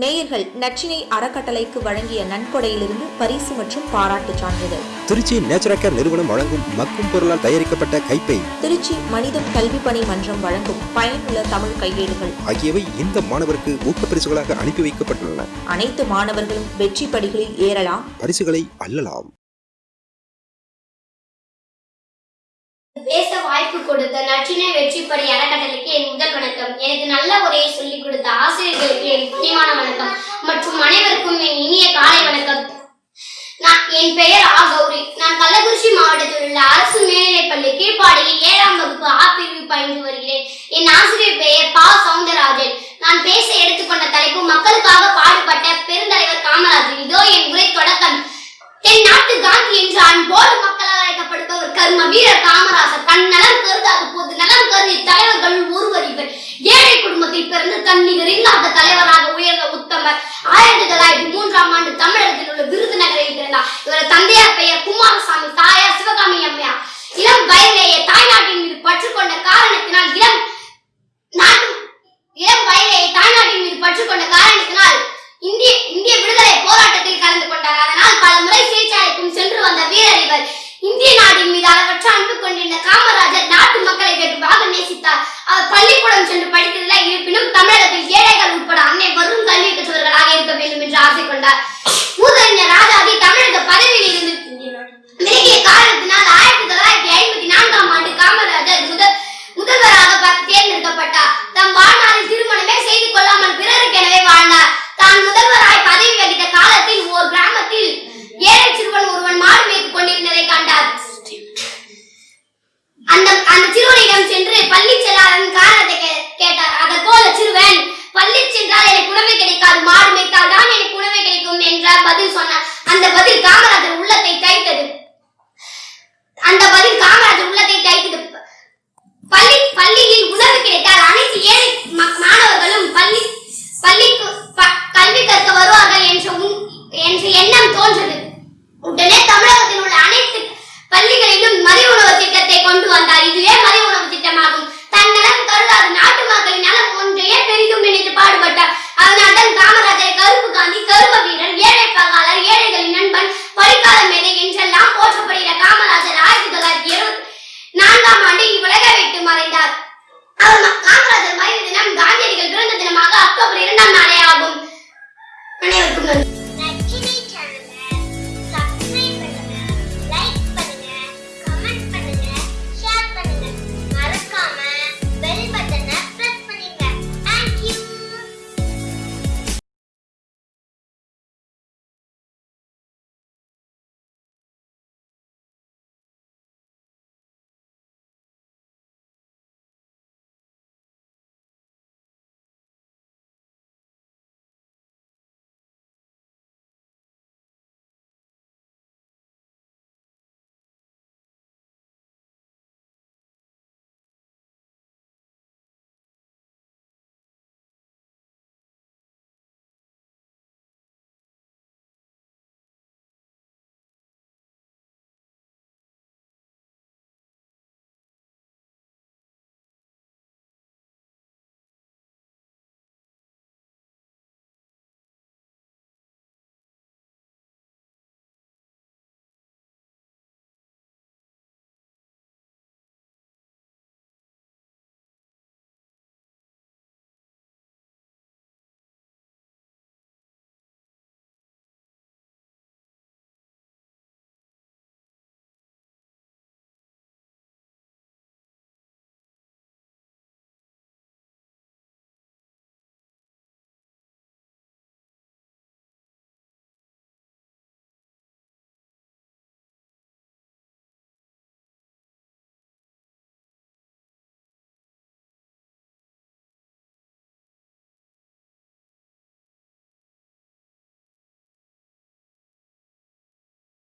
நேயர்கள் நச்சினை அறக்கட்டளைக்கு வழங்கிய நன்கொடையிலிருந்து பரிசு மற்றும் பாராட்டுச் சான்றிதழ். திருச்சி நேச்சுரல் நிறுவனம் வழங்கும் மக்கும் பொருளால் தயாரிக்கப்பட்ட கைப்பை திருச்சி மனிதம் கல்வி பணி மன்றம் வழங்கும் பயனுள்ள தமிழ் கையேடுகள். ஆகியவை இந்த மாணவருக்கு ஊக்கப்பரிசுகளாக அனுப்பி வைக்கப்பட்டுள்ளன. அனைத்து மாணவர்களும் வெற்றி படிகளில் ஏறலாம். பரிசுகளை அள்ளலாம். பேச வாய்ப்பு கொடுத்த நற்றினை வெற்றிப்படி அறக்கட்டளைக்கு என் வணக்கம். எனக்கு நல்ல உரையை சொல்லிக் கொடுத்த ஆசிரியர்களுக்கு என் பணிவான வணக்கம். மற்றும் அனைவருக்கும் என் இனிய காலை வணக்கம். நான் என் பெயர் ஆ கௌரி நான் கள்ளக்குறிச்சி மாவட்டத்தில் உள்ள அரசு மேல்நிலைப்பள்ளி கீழ்ப்பாடியில் ஏழாம் வகுப்பு ஆ பிரிவு பயின்று வருகிறேன். என் ஆசிரியர் பெயர் பா. சவுந்தரராஜன். நான் பேச எடுத்துக்கொண்ட தலைப்பு மக்களுக்காக பாடுபட்ட பெருந்தலைவர் காமராஜர் இதோ என் உரை தொடக்கம். தென் நாட்டு காந்தி என்று அன்போடு மக்களால் அழைக்கப்படுபவர் கர்ம வீரர் காமராஜர் தன் கருதாது போது. நலம் கருதி தலைவர்கள் ஒருவர் இவர். ஏழை குடும்பத்தில் பிறந்து தன்னிகர் இல்லாத தலைவராக உயர்ந்த உத்தமர். ஆயிரத்தி தொள்ளாயிரத்தி மூன்றாம் ஆண்டு தமிழகத்தில் உள்ள விருதுநகரில் பிறந்தார் இவர் தந்தையார் பெயர் குமாரசாமி தாயார் சிவகாமி அம்மையார். இளம் வயதிலேயே தாய்நாட்டின் மீது பற்று கொண்ட காரணத்தினால் இளம் நாட்டு இளம் வயதிலேயே தாய்நாட்டின் மீது பற்று கொண்ட காரணத்தினால் இந்திய இந்திய விடுதலை போராட்டத்தில் கலந்து கொண்டார் அதனால் பல முறை சிறைச்சாலைக்கும் சென்று வந்த வீரர் இவர் இந்திய நாட்டின் மீது அளவற்ற அன்பு கொண்டிருந்த காமராஜர் நாட்டு மக்களை வெகுவாக நேசித்தார் அவர் பள்ளிக்கூடம் சென்று படித்ததில்லை இருப்பினும் தமிழகத்தில் ஏழைகள் உட்பட அன்னை வரும் கல்வி கற்றவர்களாக இருக்க வேண்டும் என்று ஆசை கொண்டார் உணவு கிடைக்காது மாடு மேய்த்தால் தான் எனக்கு உணவு கிடைக்கும் என்ற பதில் சொன்னார். அந்த பதில் காமராஜர் உள்ளத்தை தைத்தது. அந்த பதில் காமராஜர் உள்ளத்தை தைத்தது. பள்ளி பள்ளியில் உணவு கிடைத்தால் அனைத்து ஏழை மாணவர்களும் பள்ளி பள்ளிக்கு கல்வி கற்க வருவார்கள் என்ற என்ற எண்ணம் தோன்றது உடனே தமிழக Bye.